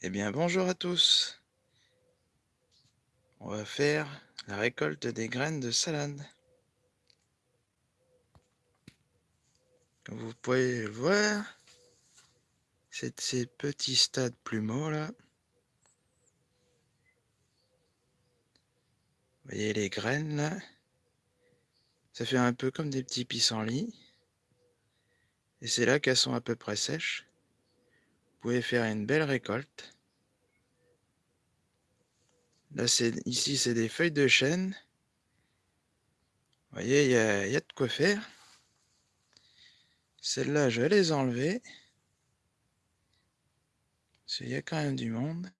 Eh bien, bonjour à tous. On va faire la récolte des graines de salade. Comme vous pouvez le voir, c'est ces petits stades plumeaux là. Vous voyez les graines là Ça fait un peu comme des petits pissenlits. Et c'est là qu'elles sont à peu près sèches. Vous pouvez faire une belle récolte. Là, ici, c'est des feuilles de chêne. Vous voyez, il y a, de quoi faire. Celles-là, je vais les enlever. Parce y a quand même du monde.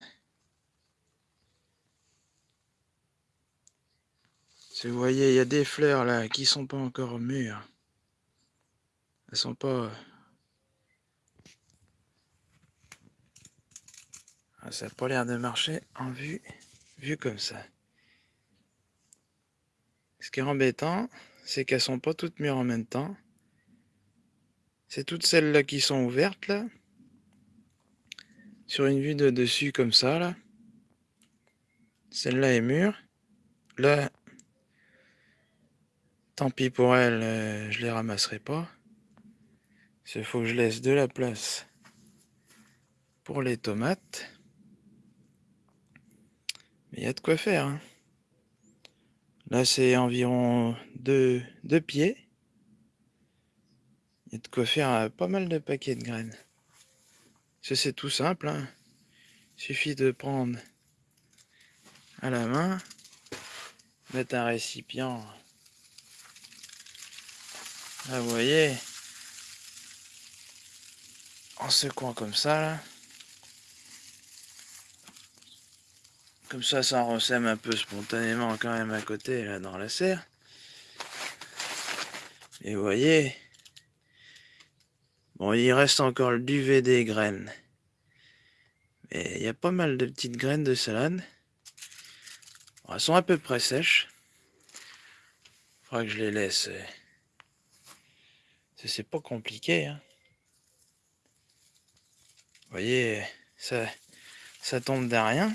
Si vous voyez, il y a des fleurs là qui sont pas encore mûres. Elles sont pas... ça n'a pas l'air de marcher en vue, vu comme ça. Ce qui est embêtant, c'est qu'elles sont pas toutes mûres en même temps. C'est toutes celles-là qui sont ouvertes là. Sur une vue de dessus comme ça là. Celle-là est mûre. Là, tant pis pour elle, euh, je les ramasserai pas. Il faut que je laisse de la place pour les tomates. Il y a de quoi faire. Hein. Là, c'est environ deux, pieds. Il y a de quoi faire euh, pas mal de paquets de graines. C'est tout simple. Hein. Il suffit de prendre à la main, mettre un récipient. Là, vous voyez, en secouant comme ça. Comme ça, ça ressème un peu spontanément quand même à côté, là, dans la serre. Et vous voyez, bon, il reste encore le duvet des graines. Mais il y a pas mal de petites graines de salade. elles sont à peu près sèches. Il faudra que je les laisse. Euh, c'est pas compliqué. Hein. Vous voyez, ça, ça tombe de rien.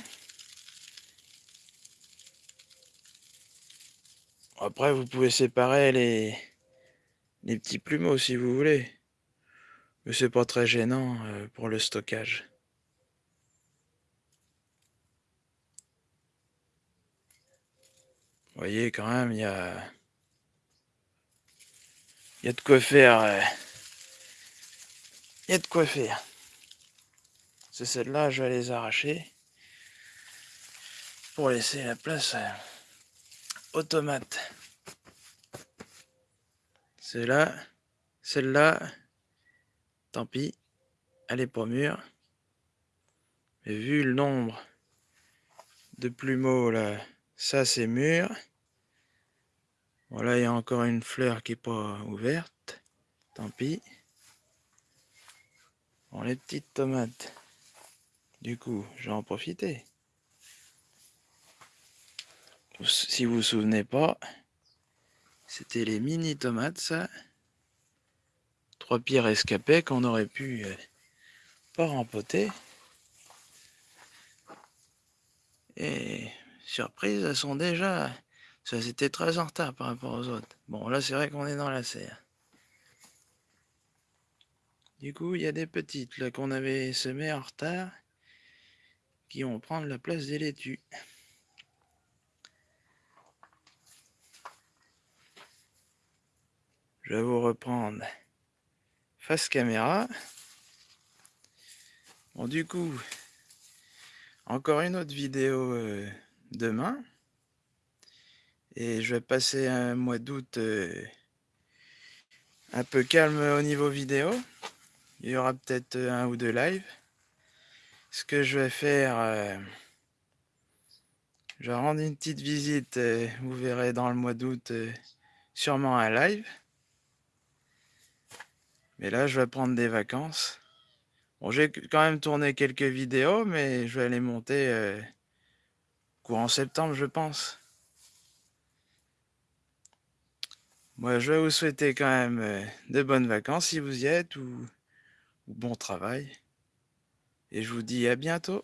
Après, vous pouvez séparer les, les petits plumeaux si vous voulez. Mais c'est pas très gênant euh, pour le stockage. Vous voyez, quand même, il y a... Il y a de quoi faire. Euh, il y a de quoi faire. C'est celle-là, je vais les arracher. Pour laisser la place... Automate. Celle-là, celle-là, tant pis, elle est pas mûre. Mais vu le nombre de plumeaux là, ça c'est mûr. Voilà, il y a encore une fleur qui est pas ouverte. Tant pis. Bon, les petites tomates. Du coup, je vais en si vous vous souvenez pas, c'était les mini tomates, ça. Trois pierres escapées qu'on aurait pu euh, pas rempoter. Et surprise, elles sont déjà... Ça c'était très en retard par rapport aux autres. Bon, là c'est vrai qu'on est dans la serre. Du coup, il y a des petites là qu'on avait semées en retard qui vont prendre la place des laitues. Je vais vous reprendre face caméra. Bon, du coup, encore une autre vidéo euh, demain. Et je vais passer un mois d'août euh, un peu calme au niveau vidéo. Il y aura peut-être un ou deux lives. Ce que je vais faire, euh, je vais rendre une petite visite, vous verrez dans le mois d'août, sûrement un live. Mais là, je vais prendre des vacances. Bon, j'ai quand même tourné quelques vidéos, mais je vais les monter euh, courant septembre, je pense. Moi, je vais vous souhaiter quand même euh, de bonnes vacances si vous y êtes, ou, ou bon travail. Et je vous dis à bientôt.